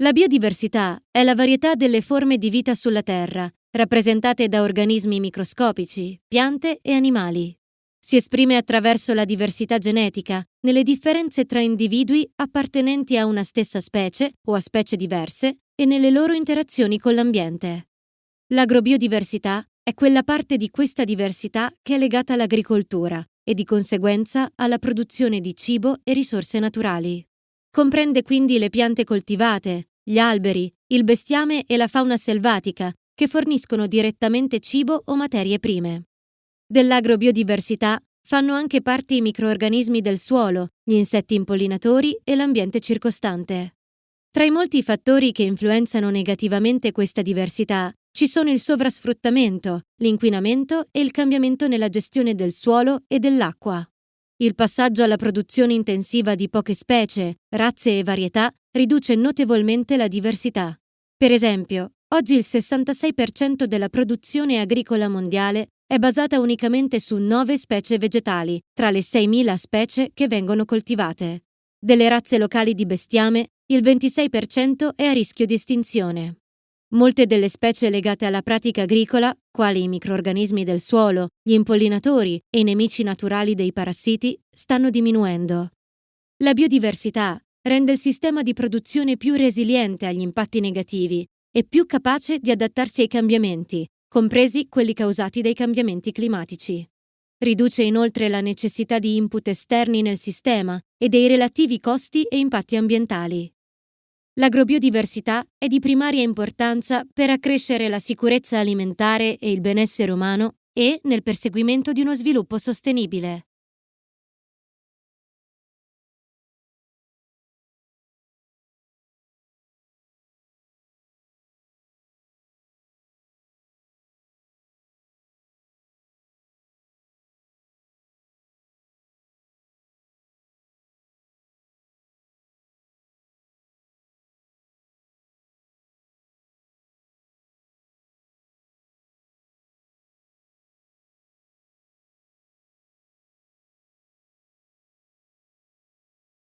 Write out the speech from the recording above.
La biodiversità è la varietà delle forme di vita sulla Terra, rappresentate da organismi microscopici, piante e animali. Si esprime attraverso la diversità genetica, nelle differenze tra individui appartenenti a una stessa specie o a specie diverse e nelle loro interazioni con l'ambiente. L'agrobiodiversità è quella parte di questa diversità che è legata all'agricoltura e di conseguenza alla produzione di cibo e risorse naturali. Comprende quindi le piante coltivate, gli alberi, il bestiame e la fauna selvatica, che forniscono direttamente cibo o materie prime. Dell'agrobiodiversità fanno anche parte i microorganismi del suolo, gli insetti impollinatori e l'ambiente circostante. Tra i molti fattori che influenzano negativamente questa diversità ci sono il sovrasfruttamento, l'inquinamento e il cambiamento nella gestione del suolo e dell'acqua. Il passaggio alla produzione intensiva di poche specie, razze e varietà riduce notevolmente la diversità. Per esempio, oggi il 66% della produzione agricola mondiale è basata unicamente su nove specie vegetali, tra le 6.000 specie che vengono coltivate. Delle razze locali di bestiame, il 26% è a rischio di estinzione. Molte delle specie legate alla pratica agricola, quali i microorganismi del suolo, gli impollinatori e i nemici naturali dei parassiti, stanno diminuendo. La biodiversità rende il sistema di produzione più resiliente agli impatti negativi e più capace di adattarsi ai cambiamenti, compresi quelli causati dai cambiamenti climatici. Riduce inoltre la necessità di input esterni nel sistema e dei relativi costi e impatti ambientali. L'agrobiodiversità è di primaria importanza per accrescere la sicurezza alimentare e il benessere umano e nel perseguimento di uno sviluppo sostenibile.